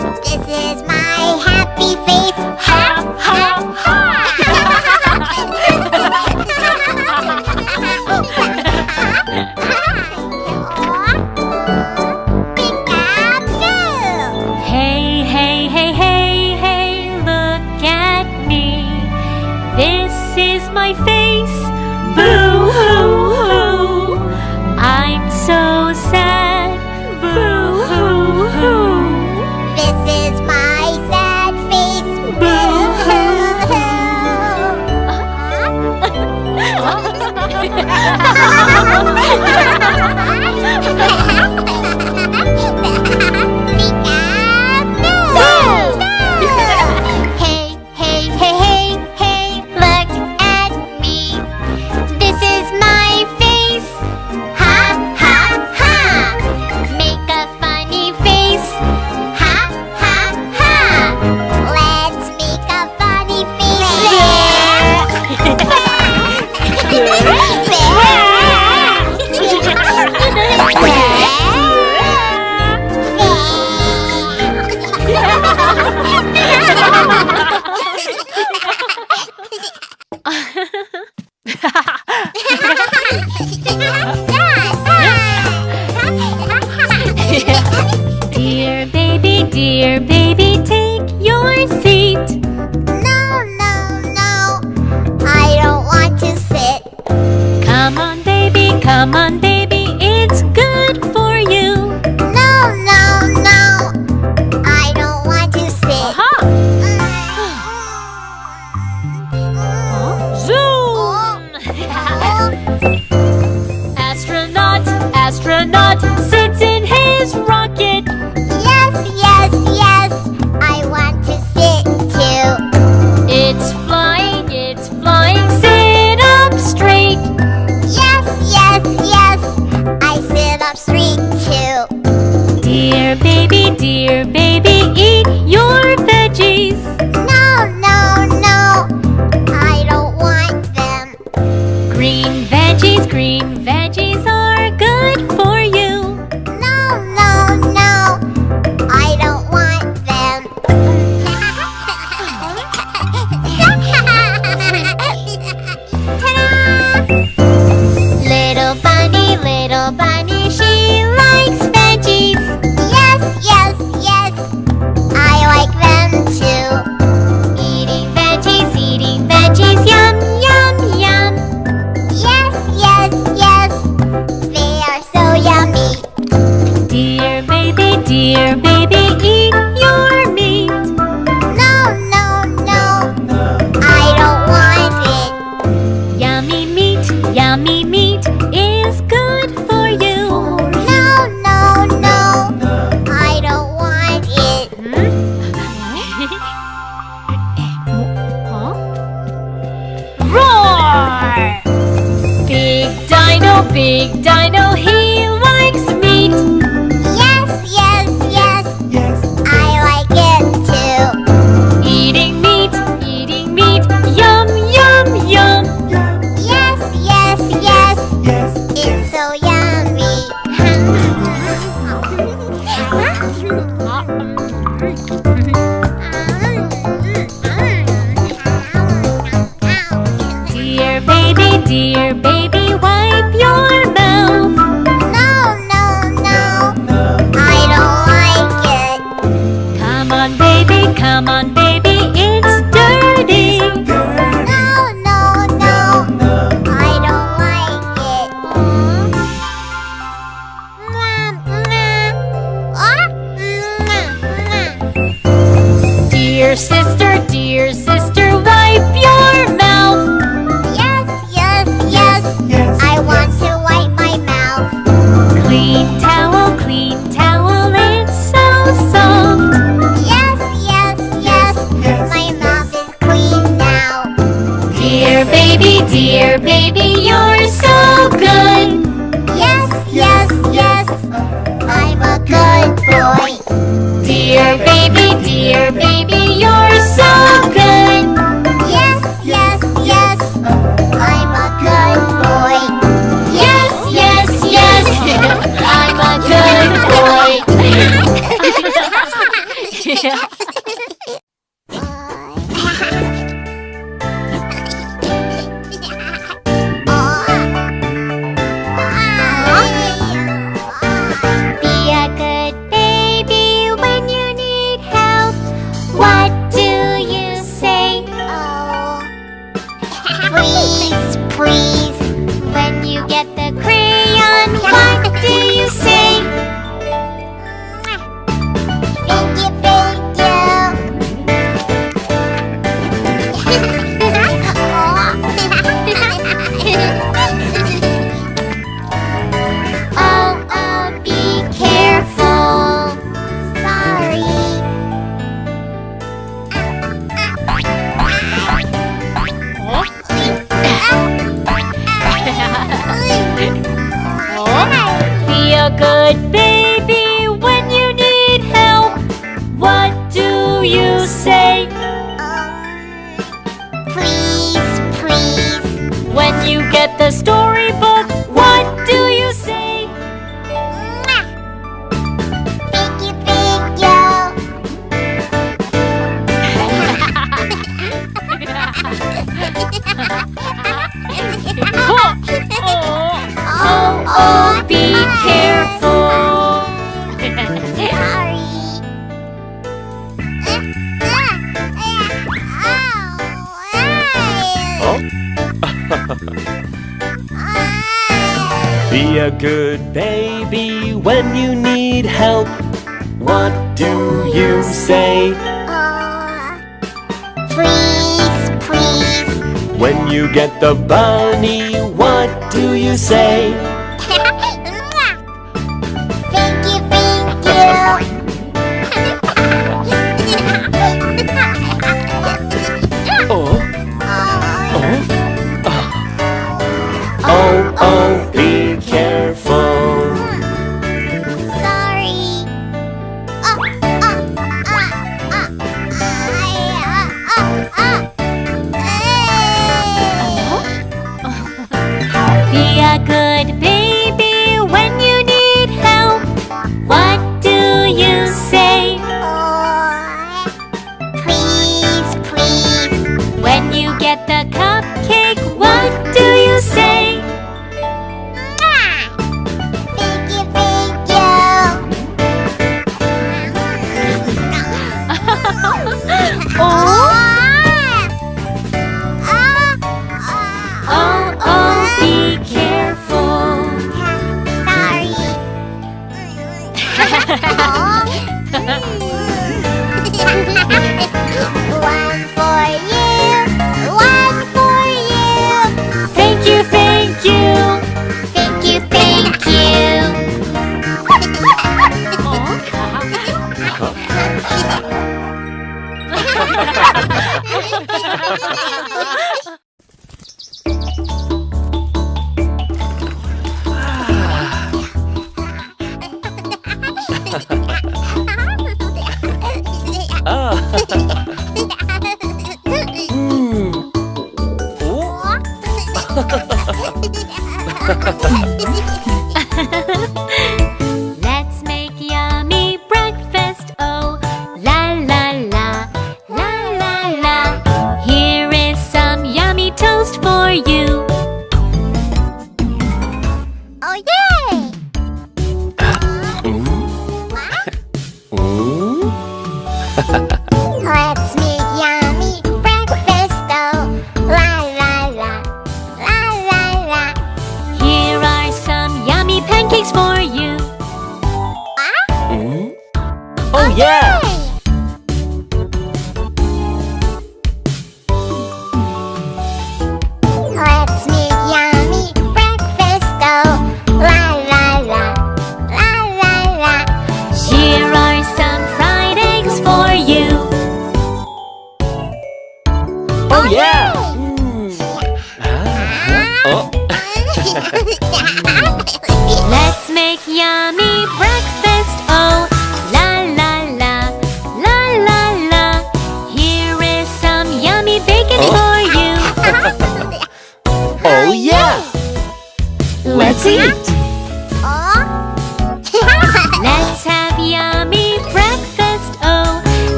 This is Yeah. 我慢で Dear baby, eat your meat. No, no, no. I don't want it. Yummy meat, yummy meat is good for you. No, no, no. I don't want it. Hmm? huh? Roar! Big dino, big dino, Dear sister, dear sister, wipe your mouth. Yes, yes, yes. yes I yes. want to wipe my mouth. Clean towel, clean towel, it's so soft. Yes, yes, yes. yes. My mouth is clean now. Dear baby, dear baby, storybook, what do you say? Thank you, thank you. oh, oh, oh, good baby when you need help? What do you say? Uh, please, please. When you get the bunny, what do you say? thank you, thank you. be a good ハハハハ。